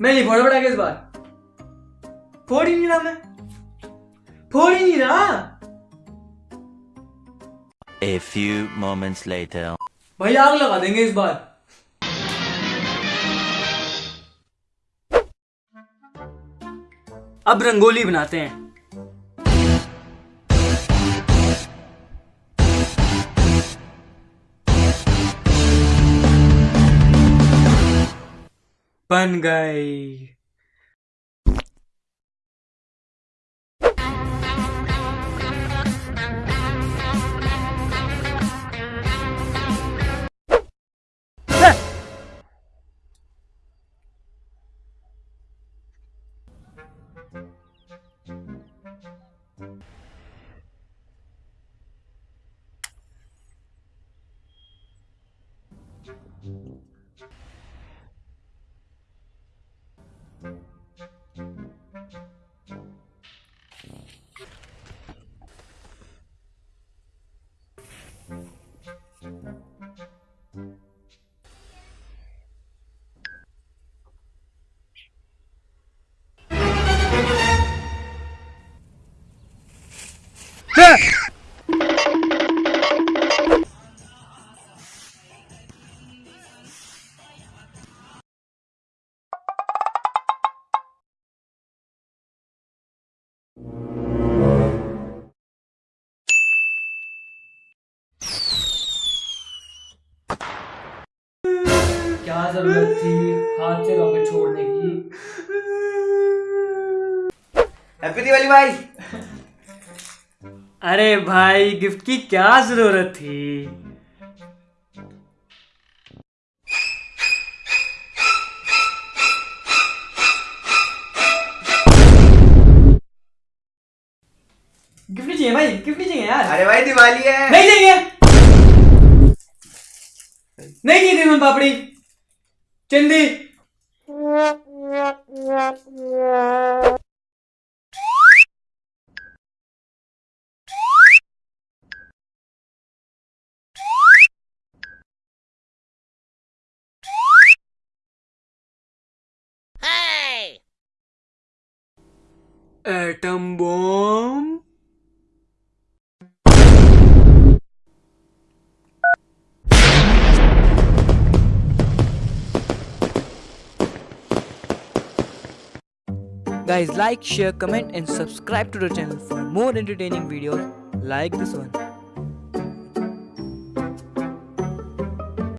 मैं नहीं फोड़ा पड़ा इस बार। फोड़ ही नहीं रहा मैं। फोड़ ही नहीं रहा। A few moments later. भाई आग लगा देंगे इस बार। अब रंगोली बनाते हैं। Fun guy! क्या ज़रूरत थी हाथ से रॉकेट छोड़ने की? हैप्पी दिवाली भाई। अरे भाई गिफ्ट की क्या ज़रूरत थी? गिफ्ट नहीं चाहिए भाई गिफ्ट नहीं चाहिए यार। अरे भाई दिवाली है। नहीं चाहिए। नहीं चाहिए पापड़ी। చెంది Atom bomb. Guys, like, share, comment, and subscribe to the channel for more entertaining videos like this one.